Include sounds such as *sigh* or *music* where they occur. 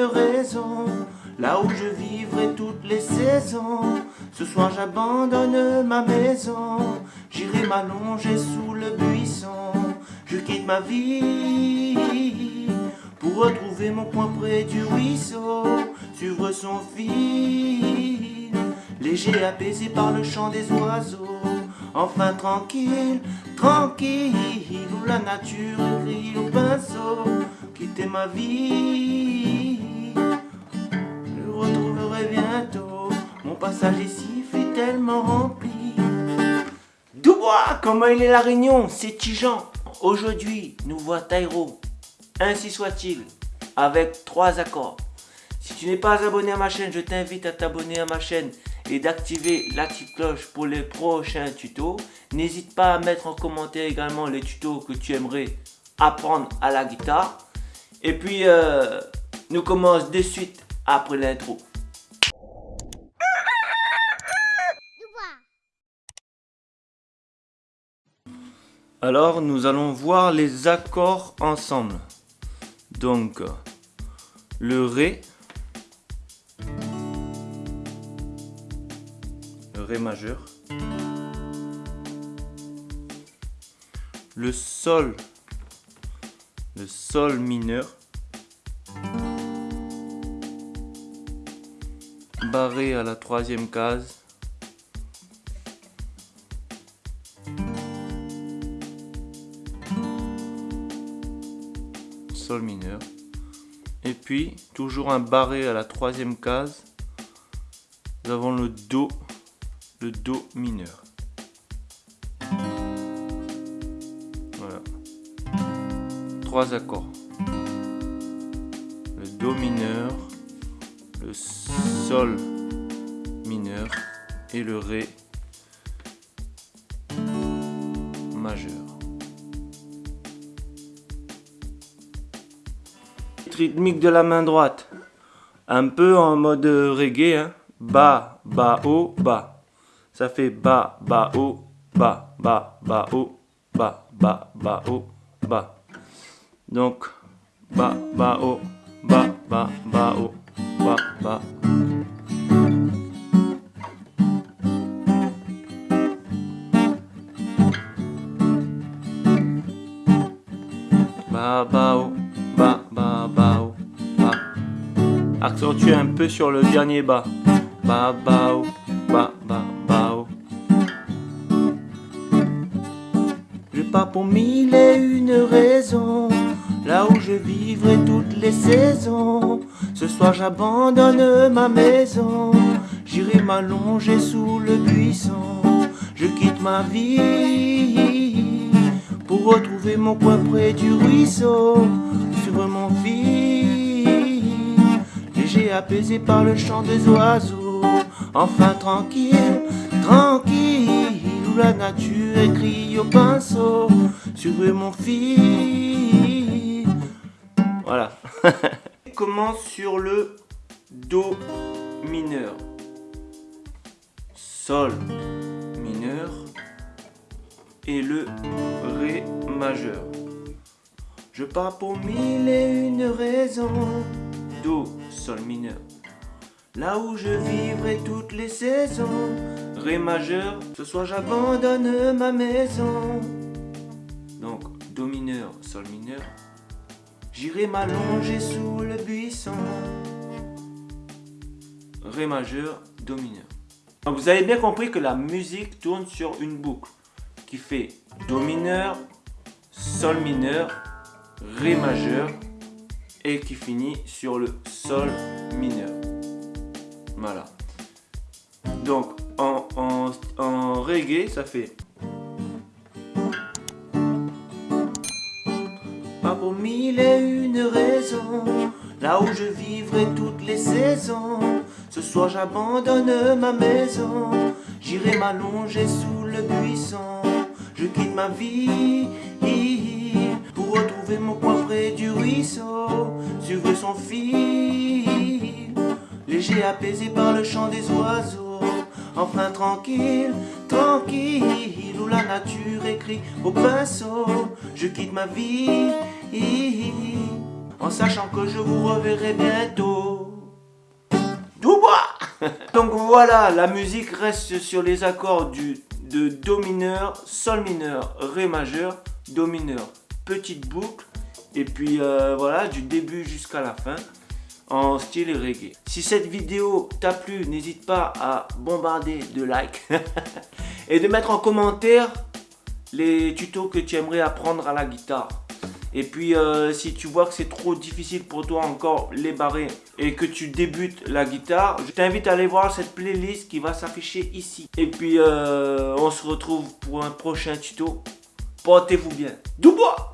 raison, là où je vivrai toutes les saisons. Ce soir j'abandonne ma maison, j'irai m'allonger sous le buisson. Je quitte ma vie pour retrouver mon point près du ruisseau, suivre son fil, léger apaisé par le chant des oiseaux. Enfin tranquille, tranquille, où la nature crie au pinceau, quitter ma vie. Ici fait tellement comment il est la réunion, c'est Tijan. Aujourd'hui, nous voit Tairo. Ainsi soit-il, avec trois accords. Si tu n'es pas abonné à ma chaîne, je t'invite à t'abonner à ma chaîne et d'activer la petite cloche pour les prochains tutos. N'hésite pas à mettre en commentaire également les tutos que tu aimerais apprendre à la guitare. Et puis, euh, nous commençons de suite après l'intro. Alors, nous allons voir les accords ensemble. Donc, le Ré, le Ré majeur, le Sol, le Sol mineur, barré à la troisième case, Sol mineur. Et puis, toujours un barré à la troisième case, nous avons le Do, le Do mineur. Voilà. Trois accords. Le Do mineur, le Sol mineur et le Ré majeur. Rythmique de la main droite. Un peu en mode reggae. Bas, bas, haut, bas. Ça fait bas, bas, haut, bas, bas, bas, haut, bas, bas, bas, haut, bas. Donc, bas, bas, haut, bas, bas, bas, haut, bas. Bas, Accentue un peu sur le dernier bas. Ba, ba, oh, ba, ba, ba, oh. Je pars pour mille et une raisons, là où je vivrai toutes les saisons. Ce soir j'abandonne ma maison, j'irai m'allonger sous le buisson. Je quitte ma vie pour retrouver mon coin près du ruisseau, sur mon apaisé par le chant des oiseaux. Enfin tranquille, tranquille, où la nature écrit au pinceau sur mon fil. Voilà. *laughs* commence sur le Do mineur? Sol mineur et le Ré majeur. Je pars pour mille et une raisons. Do, Sol mineur. Là où je vivrai toutes les saisons, Ré majeur, ce soir j'abandonne ma maison. Donc, Do mineur, Sol mineur. J'irai m'allonger sous le buisson. Ré majeur, Do mineur. Donc vous avez bien compris que la musique tourne sur une boucle qui fait Do mineur, Sol mineur, Ré majeur, et qui finit sur le sol mineur. Voilà. Donc en, reggae, ça fait Pas pour mille et une raisons, là où je vivrai toutes les saisons. Ce soir j'abandonne ma maison, j'irai m'allonger sous le buisson. Je quitte ma vie retrouver mon coin près du ruisseau, suivre son fil, léger apaisé par le chant des oiseaux. Enfin tranquille, tranquille, où la nature écrit au pinceau, je quitte ma vie. en sachant que je vous reverrai bientôt. Doubois *laughs* Donc voilà, la musique reste sur les accords du, de Do mineur, Sol mineur, Ré majeur, Do mineur, petite boucle, et puis euh, voilà, du début jusqu'à la fin en style reggae. Si cette vidéo t'a plu, n'hésite pas à bombarder de likes *laughs* et de mettre en commentaire les tutos que tu aimerais apprendre à la guitare. Et puis euh, si tu vois que c'est trop difficile pour toi encore les barrer et que tu débutes la guitare, je t'invite à aller voir cette playlist qui va s'afficher ici. Et puis euh, on se retrouve pour un prochain tuto. Portez-vous bien. Doubois